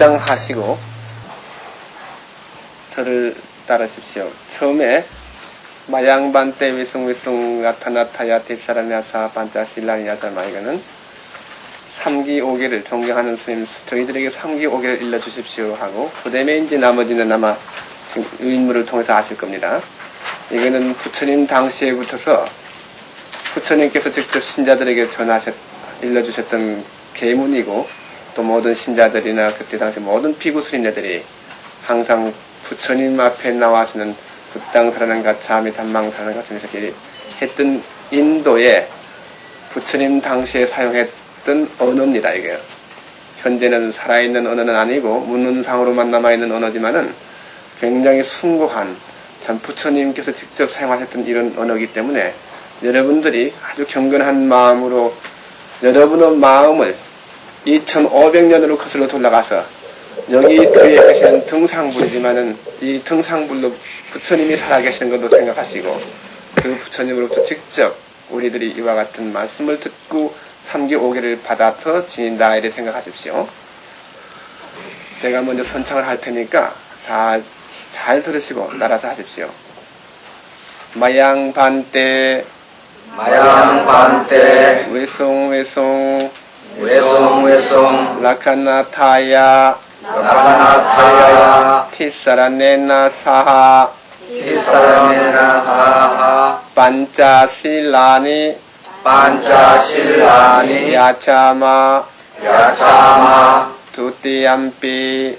합장하시고 저를 따르십시오. 처음에 마양반때 위숭위숭 나타나타야 딥사라냐사 반짜실라니야자마 이거는 3기 5개를 존경하는 스님 저희들에게 3기 5개를 일러주십시오 하고 그 이제 나머지는 아마 지금 유인물을 통해서 아실 겁니다. 이거는 부처님 당시에부터서 부처님께서 직접 신자들에게 전하셨 일러주셨던 계문이고 또 모든 신자들이나 그때 당시 모든 피구 스님네들이 항상 부처님 앞에 나와서는 부땅사라는 가차미 단망사라는 가차미 이렇게 했던 인도에 부처님 당시에 사용했던 언어입니다 이게. 현재는 살아있는 언어는 아니고 문문상으로만 남아있는 언어지만은 굉장히 숭고한 참 부처님께서 직접 사용하셨던 이런 언어이기 때문에 여러분들이 아주 경건한 마음으로 여러분의 마음을 2500년으로 거슬러 돌아가서 여기 그에 계시는 등상불이지만은 이 등상불로 부처님이 살아계시는 것도 생각하시고 그 부처님으로부터 직접 우리들이 이와 같은 말씀을 듣고 3기 5개를 받아서 지닌다 이래 생각하십시오. 제가 먼저 선창을 할 테니까 잘, 잘 들으시고 따라서 하십시오. 마양반때 마양반때 외송 외송 외송 외송 라카나타야. 라카나타야. 티사라네나 사하. 티사라메나 사하. 반짜실라니. 반짜실라니. 야차마. 야차마. 두띠암피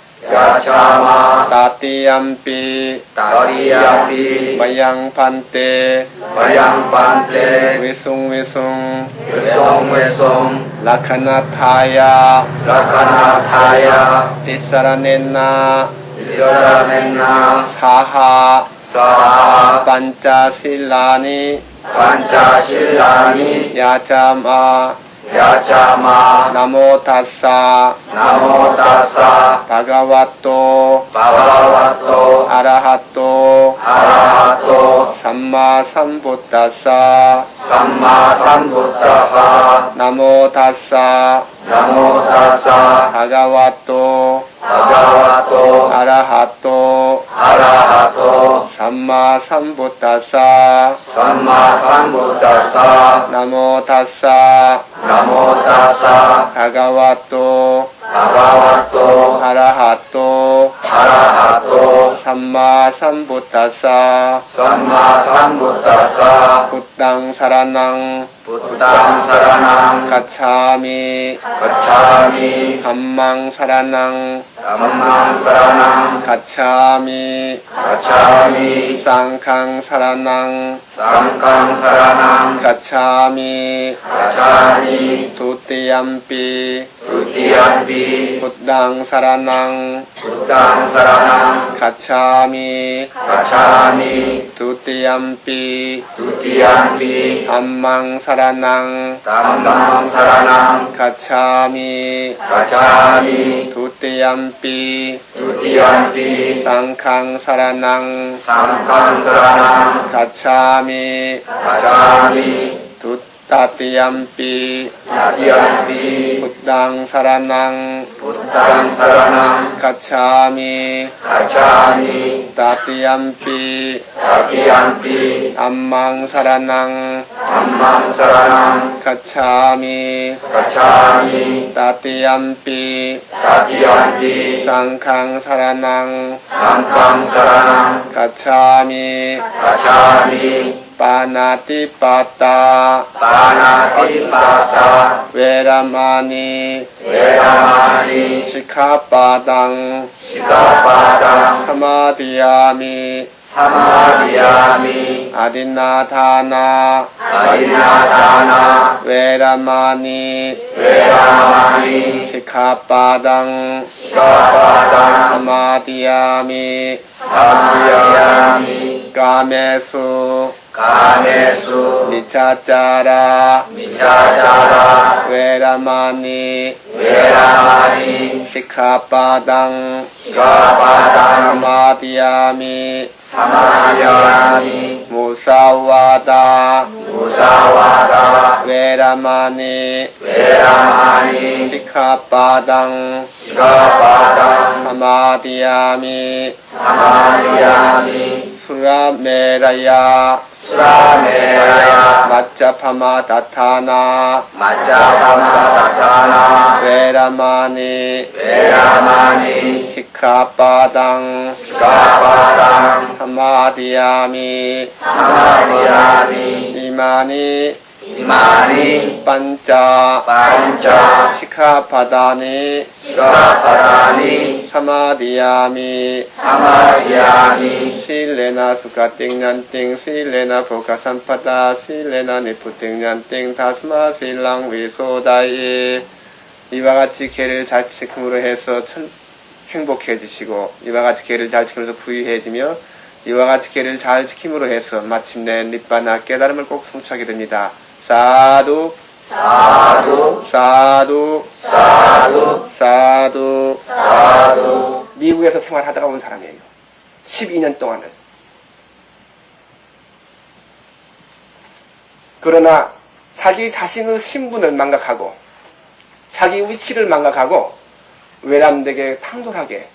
카나타야 라카나타야 티사라네나 이사라멘나 사 하 사하 반짜실라니 반짜실라니 야자마 야자마 나모타사 나모다사 바가와토 바바와토 아라하토 아라하토 삼마삼부타사 삼마삼부타사 나모타사 나모다사 바가와토 바바와토 아라하토 아라하토 삼마 삼부타사. 삼마 삼부타사. 나모 타사. 나모다사. 바가와토 바바와토 아라하토 아라하토 삼마 삼부타사. 삼마 삼부타사. 부땅 사라낭. 부땅 사라낭. 가차미. 가차미. 함망 사라낭 감망 사라낭 가차미 가차미 쌍캉 사라낭 쌍강 사라낭 가차미 가차미 두띠암피 두티암비 부땅 사라낭 부땅 사라낭 가차미 가차미 두띠암피 두티암비 함망 사라낭 담망 사라낭 가차미 가차미 두 ติยมปีตุติยมปีสังฆังสารนัง สังฆังสารนังขัจฉามิขัจฉามิทุต තතියම්පි තතියම්පි බුද්ධං සරණං බුද්ධං සරණං ගච්ඡාමි ගච්ඡාමි තතියම්පි තතියම්පි අම්මං සරණං අම්මං සරණං ගච්ඡාමි ගච්ඡාමි තතියම්පි තතියම්පි සංඝං සරණං සංඝං සරණං ගච්ඡාමි ගච්ඡාමි ปานาติปาตา ปานาติปาตา เวรมานีเวรมานีสิกขาปาตัง สิกขาปาตังธรรมาติยามิธรรมาติยามิอดินาทานาอดินาทานา เวรมานีเวรมานีสิกขาปาตัง สิกขาปาตังธรรมาติยามิธรรมาติยามิกาเมสุ 까메수. 미차짜라. 미차짜라. 웨라마니. 웨라마니. 시카바당. 시카바당. 마디아미. 사마디아미. 무사와다. 무사와다. 웨라마니. 웨라마니. 시카바당. 시카바당. 사마디아미. 사마디아미. 수라메라야. 수라메라야. 마짜파마 다타나. 마짜파마 다타나. 베라마니. 베라마니. 시카바당. 시카바당. 사마디아미. 사마디아미. 이마니. 이마니 반짜 반짜 시카바다니 시카바다니 사마디아미 사마디아미 실레나 수가 띵난띵 실레나 보카산파다 실레나 니프 띵난띵 다스마 실랑 위소다이 이와 같이 개를 잘 지킴으로 해서 천, 행복해지시고 이와 같이 개를 잘 지키면서 부유해지며 이와 같이 개를 잘 지킴으로 해서 마침내 립바나 깨달음을 꼭 성취하게 됩니다. 사두 사두 사두 사두 사두 사두 미국에서 생활하다가 온 사람이에요. 12년 동안은. 그러나 자기 자신의 신분을 망각하고 자기 위치를 망각하고 외람되게 탕돌하게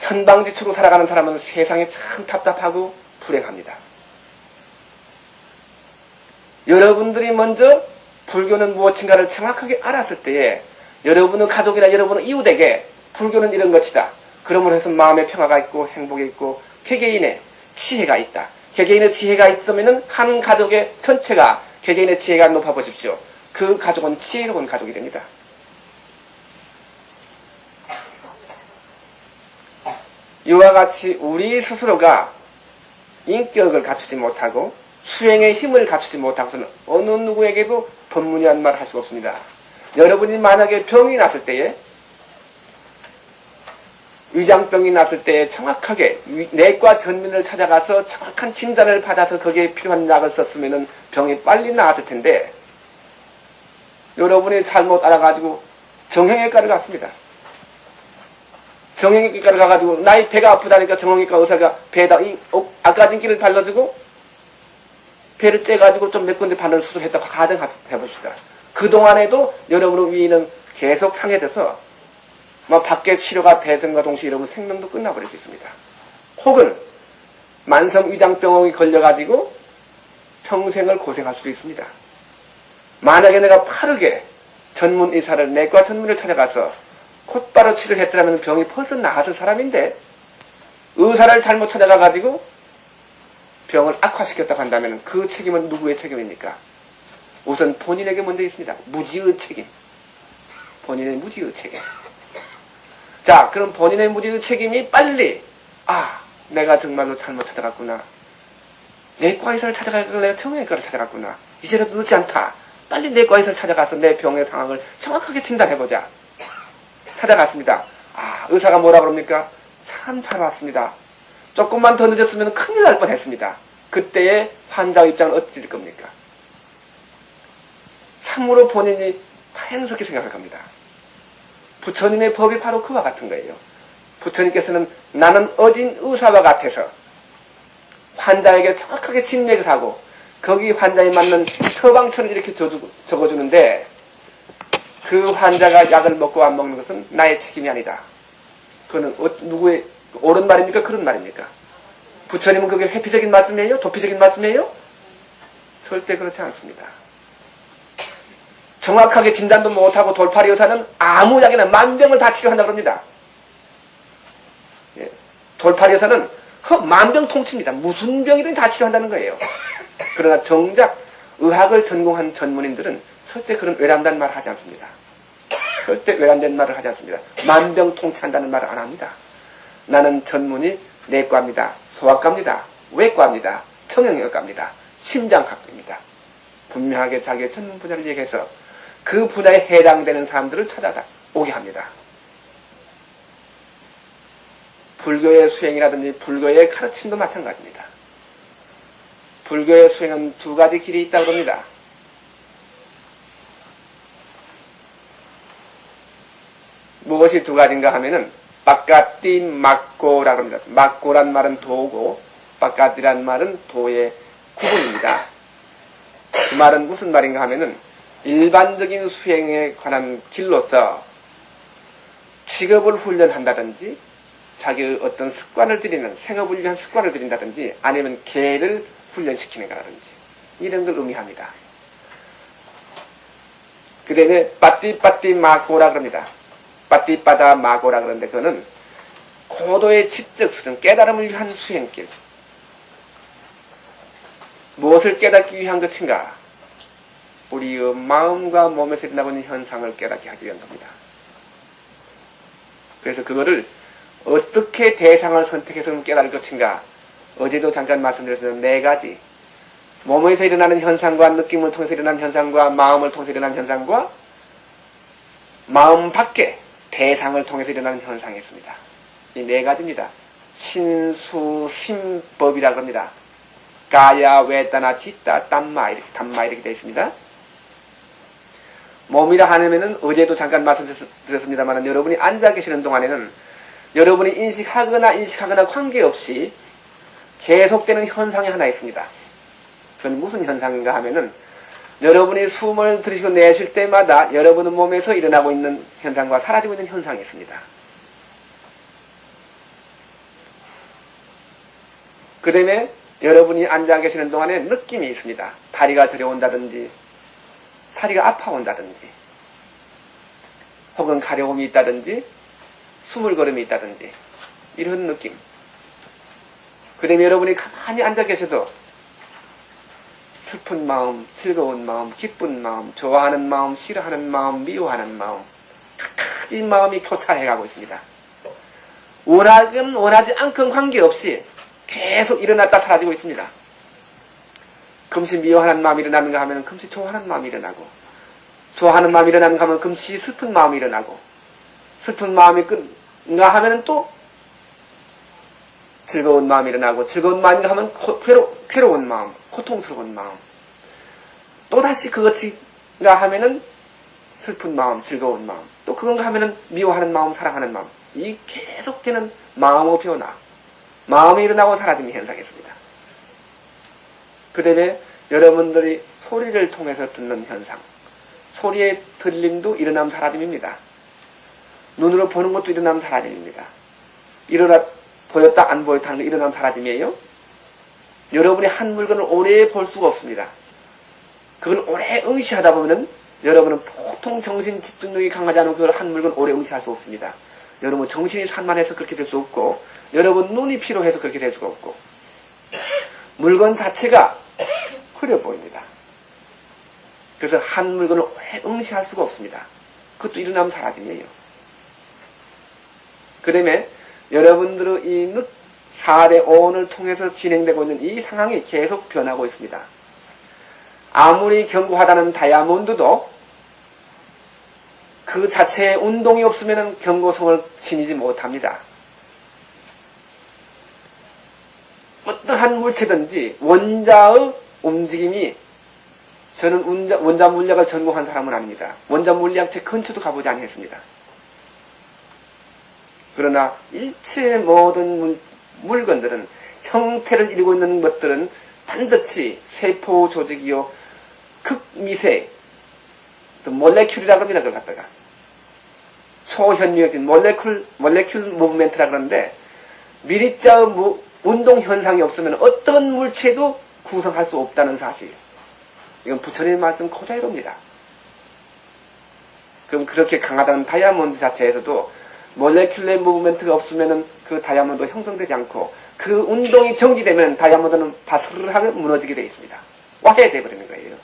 천방지축으로 살아가는 사람은 세상에 참 답답하고 불행합니다. 여러분들이 먼저 불교는 무엇인가를 정확하게 알았을 때에 여러분의 가족이나 여러분의 이웃에게 불교는 이런 것이다. 그러므로 해서 마음의 평화가 있고 행복이 있고 개개인의 지혜가 있다. 개개인의 지혜가 있으면은 한 가족의 전체가 개개인의 지혜가 높아 보십시오. 그 가족은 지혜로운 가족이 됩니다. 이와 같이 우리 스스로가 인격을 갖추지 못하고 수행의 힘을 갖추지 못하고서는 어느 누구에게도 법문이한 말할 수가 없습니다. 여러분이 만약에 병이 났을 때에 위장병이 났을 때 정확하게 위- 내과 전문을 찾아가서 정확한 진단을 받아서 거기에 필요한 약을 썼으면 병이 빨리 나았을 텐데 여러분이 잘못 알아가지고 정형외과를 갔습니다. 정형외과를 가가지고 나의 배가 아프다니까 정형외과 의사가 배에다 이 어, 아까진 기를 발라주고 배를 째가지고 좀 몇 군데 바늘 수술했다고 가정 해봅시다. 그동안에도 여러분의 위는 계속 상해져서 뭐 밖에 치료가 대등과 동시에 여러분 생명도 끝나버릴 수 있습니다. 혹은 만성 위장병이 걸려가지고 평생을 고생할 수도 있습니다. 만약에 내가 빠르게 전문 의사를 내과 전문을 찾아가서 곧바로 치료를 했더라면 병이 벌써 나았을 사람인데 의사를 잘못 찾아가가지고 병을 악화시켰다고 한다면 그 책임은 누구의 책임입니까? 우선 본인에게 먼저 있습니다. 무지의 책임. 본인의 무지의 책임. 자, 그럼 본인의 무지의 책임이 빨리, 아, 내가 정말로 잘못 찾아갔구나. 내과 의사를 걸 내가 정형외과를 찾아갔구나. 이제라도 늦지 않다. 빨리 내과 의사를 찾아가서 내 병의 상황을 정확하게 진단해보자. 찾아갔습니다. 아, 의사가 뭐라 그럽니까? 참 잘 왔습니다. 조금만 더 늦었으면 큰일 날 뻔했습니다. 그때의 환자 입장은 어떻게 될 겁니까? 참으로 본인이 다행스럽게 생각할 겁니다. 부처님의 법이 바로 그와 같은 거예요. 부처님께서는 나는 어진 의사와 같아서 환자에게 정확하게 진맥을 하고 거기 환자에 맞는 처방처를 이렇게 적어주- 적어주는데 그 환자가 약을 먹고 안 먹는 것은 나의 책임이 아니다. 그거는 어- 누구의 옳은 말입니까? 그런 말입니까? 부처님은 그게 회피적인 말씀이에요? 도피적인 말씀이에요? 절대 그렇지 않습니다. 정확하게 진단도 못하고 돌팔이 의사는 아무 약이나 만병을 다 치료한다고 합니다. 예. 돌팔이 의사는 허, 만병통치입니다. 무슨 병이든 다 치료한다는 거예요. 그러나 정작 의학을 전공한 전문인들은 절대 그런 외람된 말을 하지 않습니다. 절대 외람된 말을 하지 않습니다. 만병통치한다는 말을 안 합니다. 나는 전문이 내과입니다. 소아과입니다. 외과입니다. 청형외과입니다. 심장학입니다. 분명하게 자기의 전문 분야를 얘기해서 그 분야에 해당되는 사람들을 찾아다 오게 합니다. 불교의 수행이라든지 불교의 가르침도 마찬가지입니다. 불교의 수행은 두 가지 길이 있다고 합니다. 무엇이 두 가지인가 하면은 바깥띠 막고라고 합니다. 막고란 말은 도고 바깥이란 말은 도의 구분입니다. 그 말은 무슨 말인가 하면은 일반적인 수행에 관한 길로서 직업을 훈련한다든지 자기의 어떤 습관을 들이는 생업을 위한 습관을 들인다든지 아니면 개를 훈련시키는 거라든지 이런 걸 의미합니다. 그 다음에 빠띠빠띠 마고라 그럽니다. 빠띠빠다 마고라 그러는데 그거는 고도의 지적 수련 깨달음을 위한 수행길 무엇을 깨닫기 위한 것인가? 우리의 마음과 몸에서 일어나고 있는 현상을 깨닫게 하기 위한 겁니다. 그래서 그거를 어떻게 대상을 선택해서 깨달을 것인가? 어제도 잠깐 말씀드렸던 네 가지. 몸에서 일어나는 현상과 느낌을 통해서 일어나는 현상과 마음을 통해서 일어나는 현상과 마음 밖에 대상을 통해서 일어나는 현상이 있습니다. 이 네 가지입니다. 신수심법이라고 합니다. 가야, 외다나, 짓다, 땀마 이렇게 담마 이렇게 되어 있습니다. 몸이라 하면은 어제도 잠깐 말씀드렸습니다만 여러분이 앉아 계시는 동안에는 여러분이 인식하거나 인식하거나 관계없이 계속되는 현상이 하나 있습니다. 그건 무슨 현상인가 하면은 여러분이 숨을 들이쉬고 내쉴 때마다 여러분의 몸에서 일어나고 있는 현상과 사라지고 있는 현상이 있습니다. 그 다음에 여러분이 앉아 계시는 동안에 느낌이 있습니다. 다리가 저려온다든지, 다리가 아파온다든지, 혹은 가려움이 있다든지, 수물거림이 있다든지, 이런 느낌. 그 다음에 여러분이 가만히 앉아 계셔도 슬픈 마음, 즐거운 마음, 기쁜 마음, 좋아하는 마음, 싫어하는 마음, 미워하는 마음, 각가지 마음이 교차해가고 있습니다. 원하든 원하지 않건 관계없이 계속 일어났다 사라지고 있습니다. 금시 미워하는 마음이 일어나는가 하면 금시 좋아하는 마음이 일어나고, 좋아하는 마음이 일어나는가 하면 금시 슬픈 마음이 일어나고, 슬픈 마음이 끝가 하면 또 즐거운 마음이 일어나고, 즐거운 마음인가 하면 괴로, 괴로운 마음, 고통스러운 마음. 또다시 그것이가 하면은 슬픈 마음, 즐거운 마음. 또 그건가 하면은 미워하는 마음, 사랑하는 마음. 이 계속되는 마음의 변화. 마음이 일어나고 사라지는 현상이 있습니다. 그 다음에 여러분들이 소리를 통해서 듣는 현상. 소리의 들림도 일어남 사라짐입니다. 눈으로 보는 것도 일어남 사라짐입니다. 일어나, 보였다 안 보였다 하는 거 일어남 사라짐이에요. 여러분이 한 물건을 오래 볼 수가 없습니다. 그걸 오래 응시하다 보면은 여러분은 보통 정신 집중력이 강하지 않은 그걸 한 물건 오래 응시할 수 없습니다. 여러분 정신이 산만해서 그렇게 될 수 없고 여러분 눈이 피로해서 그렇게 될 수가 없고 물건 자체가 흐려 보입니다. 그래서 한 물건을 오래 응시할 수가 없습니다. 그것도 일어나면 사라짐이에요. 그 다음에 여러분들의 이 사대 오온을 통해서 진행되고 있는 이 상황이 계속 변하고 있습니다. 아무리 견고하다는 다이아몬드도 그 자체의 운동이 없으면 견고성을 지니지 못합니다. 어떠한 물체든지 원자의 움직임이 저는 원자, 원자 물리학을 전공한 사람은 아닙니다. 원자 물리학 제 근처도 가보지 않겠습니다. 그러나 일체 모든 물, 물건들은 형태를 이루고 있는 것들은 반드시 세포 조직이요 극미세 몰레큘이라고 합니다. 그걸 갖다가 초현미적인 몰레큘 몰레큘 무브멘트라 그러는데 미립자의 운동 현상이 없으면 어떤 물체도 구성할 수 없다는 사실. 이건 부처님 말씀 그대로입니다. 그럼 그렇게 강하다는 다이아몬드 자체에서도 몰레큘레 무브멘트가 없으면은 그 다이아몬드 형성되지 않고 그 운동이 정지되면 다이아몬드는 바스르하게 무너지게 되어 있습니다. 와해돼 버리는 거예요.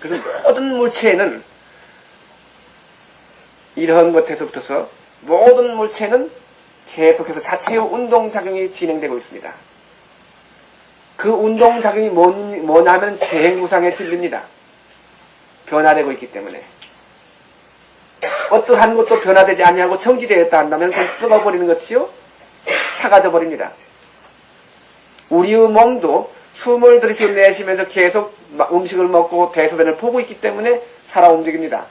그래서 모든 물체에는 이러한 것에서부터서 모든 물체는 계속해서 자체의 운동작용이 진행되고 있습니다. 그 운동작용이 뭐냐면 재행구상의 진리입니다. 변화되고 있기 때문에. 어떠한 것도 변화되지 아니하고 정지되었다 한다면 그건 썩어버리는 것이요. 사가져 버립니다. 우리의 몸도 숨을 들이쉬고 내쉬면서 계속 음식을 먹고 대소변을 보고 있기 때문에 살아 움직입니다.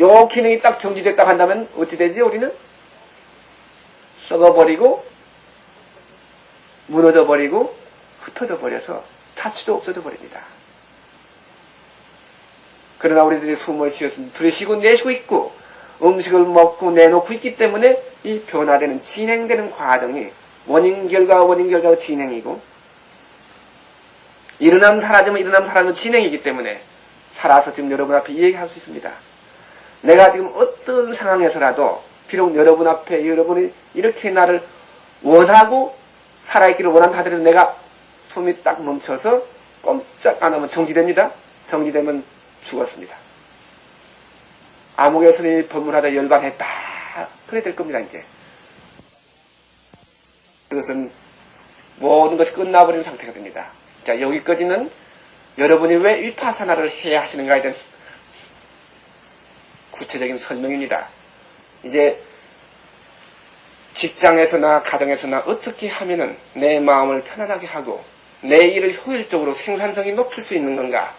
요 기능이 딱 정지됐다 한다면 어찌 되지 우리는? 썩어버리고 무너져 버리고 흩어져 버려서 자취도 없어져 버립니다. 그러나 우리들이 숨을 쉬어서 들이쉬고 내쉬고 있고 음식을 먹고 내놓고 있기 때문에 이 변화되는 진행되는 과정이 원인 결과 원인 결과 진행이고 일어나면 사라지면 일어나면 사라지면 진행이기 때문에 살아서 지금 여러분 앞에 얘기할 수 있습니다. 내가 지금 어떤 상황에서라도 비록 여러분 앞에 여러분이 이렇게 나를 원하고 살아있기를 원한다 하더라도 내가 숨이 딱 멈춰서 꼼짝 안 하면 정지됩니다. 정지되면 죽었습니다. 아무개 스님이 법문하다 열반했다. 그래 될 겁니다, 이제. 그것은 모든 것이 끝나버린 상태가 됩니다. 자, 여기까지는 여러분이 왜 위파사나를 해야 하시는가에 대한 구체적인 설명입니다. 이제 직장에서나 가정에서나 어떻게 하면은 내 마음을 편안하게 하고 내 일을 효율적으로 생산성이 높일 수 있는 건가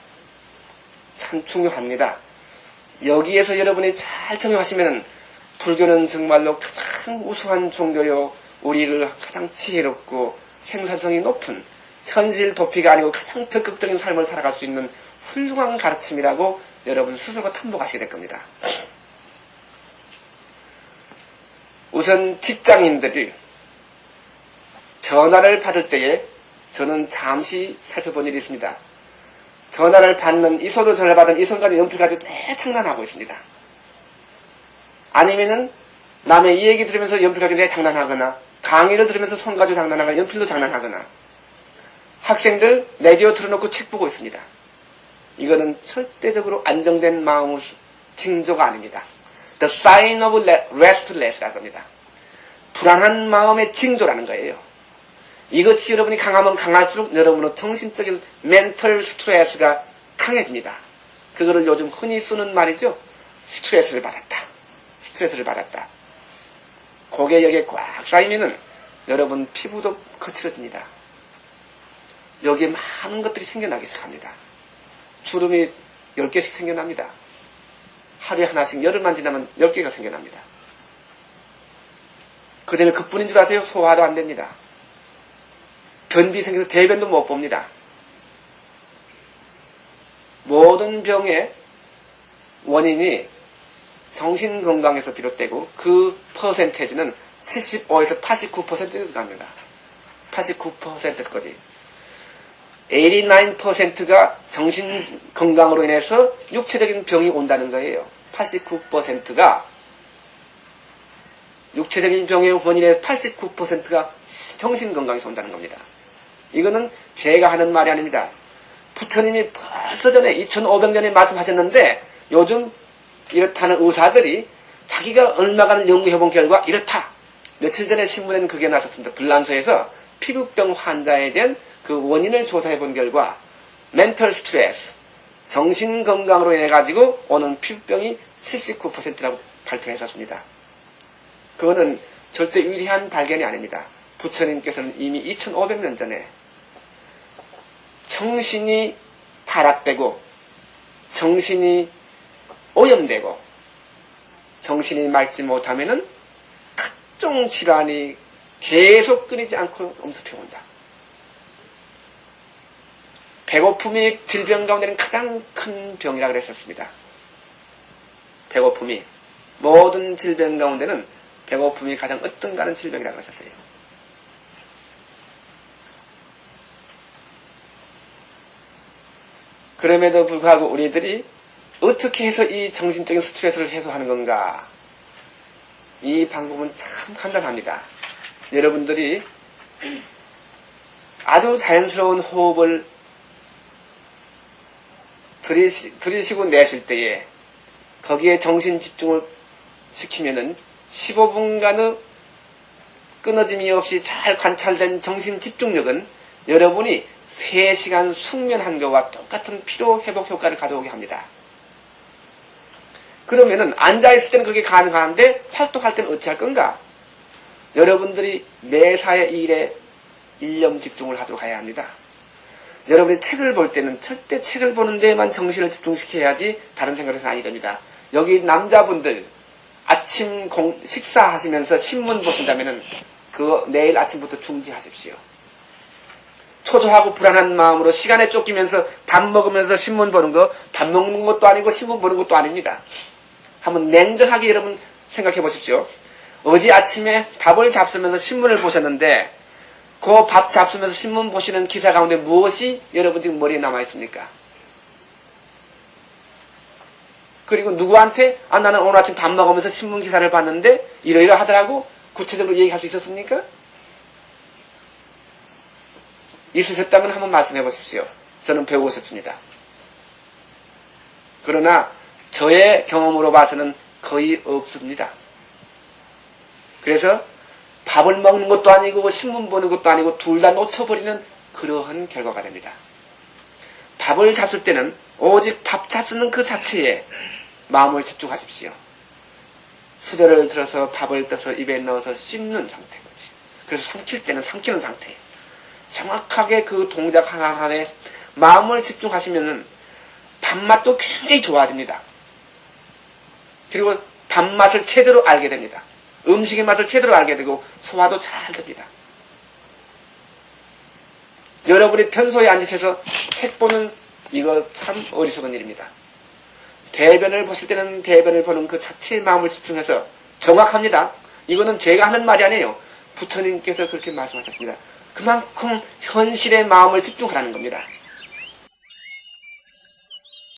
참 중요합니다. 여기에서 여러분이 잘 적용하시면 불교는 정말로 가장 우수한 종교요 우리를 가장 지혜롭고 생산성이 높은 현실 도피가 아니고 가장 적극적인 삶을 살아갈 수 있는 훌륭한 가르침이라고 여러분 스스로가 탐복하시게 될 겁니다. 우선 직장인들이 전화를 받을 때에 저는 잠시 살펴본 일이 있습니다. 전화를 받는 이 손으로 전화를 받은 이 손까지 연필 가지고 대장난하고 있습니다. 아니면은 남의 이 얘기 들으면서 연필 가지고 내 장난하거나 강의를 들으면서 손 가지고 장난하거나 연필로 장난하거나 학생들 라디오 틀어놓고 책 보고 있습니다. 이거는 절대적으로 안정된 마음의 징조가 아닙니다. The sign of restless라고 합니다. 불안한 마음의 징조라는 거예요. 이것이 여러분이 강하면 강할수록 여러분의 정신적인 멘털 스트레스가 강해집니다. 그거를 요즘 흔히 쓰는 말이죠. 스트레스를 받았다. 스트레스를 받았다. 고개 여기에 꽉 쌓이면은 여러분 피부도 거칠어집니다. 여기에 많은 것들이 생겨나기 시작합니다. 주름이 10개씩 생겨납니다. 하루에 하나씩 열흘만 지나면 10개가 생겨납니다. 그 다음에 그뿐인 줄 아세요? 소화도 안 됩니다. 변비 생겨서 대변도 못 봅니다. 모든 병의 원인이 정신건강에서 비롯되고 그 퍼센테이지는 75에서 89%가 갑니다. 89%까지. 89%가 정신건강으로 인해서 육체적인 병이 온다는 거예요. 89%가 육체적인 병의 원인의 89%가 정신건강에서 온다는 겁니다. 이거는 제가 하는 말이 아닙니다. 부처님이 벌써 전에 2500년에 말씀하셨는데 요즘 이렇다는 의사들이 자기가 얼마간 연구해본 결과 이렇다. 며칠 전에 신문에는 그게 나왔습니다. 불란서에서 피부병 환자에 대한 그 원인을 조사해본 결과 멘털 스트레스, 정신건강으로 인해 가지고 오는 피부병이 79%라고 발표했었습니다. 그거는 절대 유리한 발견이 아닙니다. 부처님께서는 이미 2500년 전에 정신이 타락되고 정신이 오염되고 정신이 맑지 못하면은 각종 질환이 계속 끊이지 않고 엄습해온다. 배고픔이 질병 가운데는 가장 큰 병이라 그랬었습니다. 배고픔이 모든 질병 가운데는 배고픔이 가장 어떤가는 질병이라고 하셨어요. 그럼에도 불구하고 우리들이 어떻게 해서 이 정신적인 스트레스를 해소하는 건가? 이 방법은 참 간단합니다. 여러분들이 아주 자연스러운 호흡을 들이시, 들이쉬고 내쉴 때에 거기에 정신 집중을 시키면은 15분간의 끊어짐이 없이 잘 관찰된 정신 집중력은 여러분이 3시간 숙면한 것과 똑같은 피로 회복 효과를 가져오게 합니다. 그러면은 앉아있을 때는 그게 가능한데 활동할 때는 어찌 할 건가? 여러분들이 매사의 일에 일념 집중을 하도록 해야 합니다. 여러분이 책을 볼 때는 절대 책을 보는 데만 정신을 집중시켜야지 다른 생각을 아니 됩니다. 여기 남자분들 아침 공- 식사하시면서 신문 보신다면은 그 내일 아침부터 중지하십시오. 초조하고 불안한 마음으로 시간에 쫓기면서 밥 먹으면서 신문 보는 거 밥 먹는 것도 아니고 신문 보는 것도 아닙니다. 한번 냉정하게 여러분 생각해 보십시오. 어제 아침에 밥을 잡수면서 신문을 보셨는데 그 밥 잡수면서 신문 보시는 기사 가운데 무엇이 여러분 지금 머리에 남아 있습니까? 그리고 누구한테 아 나는 오늘 아침 밥 먹으면서 신문 기사를 봤는데 이러이러 하더라고 구체적으로 얘기할 수 있었습니까? 있으셨다면 한번 말씀해 보십시오. 저는 배우고 싶습니다. 그러나 저의 경험으로 봐서는 거의 없습니다. 그래서 밥을 먹는 것도 아니고 신문 보는 것도 아니고 둘 다 놓쳐버리는 그러한 결과가 됩니다. 밥을 잡을 때는 오직 밥 잡수는 그 자체에 마음을 집중하십시오. 수저를 들어서 밥을 떠서 입에 넣어서 씹는 상태거지. 그래서 삼킬 때는 삼키는 상태. 정확하게 그 동작 하나하나에 마음을 집중하시면은 밥맛도 굉장히 좋아집니다. 그리고 밥맛을 제대로 알게 됩니다. 음식의 맛을 제대로 알게 되고 소화도 잘 됩니다. 여러분이 평소에 앉으셔서 책 보는 이거 참 어리석은 일입니다. 대변을 보실 때는 대변을 보는 그 자체의 마음을 집중해서 정확합니다. 이거는 제가 하는 말이 아니에요. 부처님께서 그렇게 말씀하셨습니다. 그만큼 현실의 마음을 집중하라는 겁니다.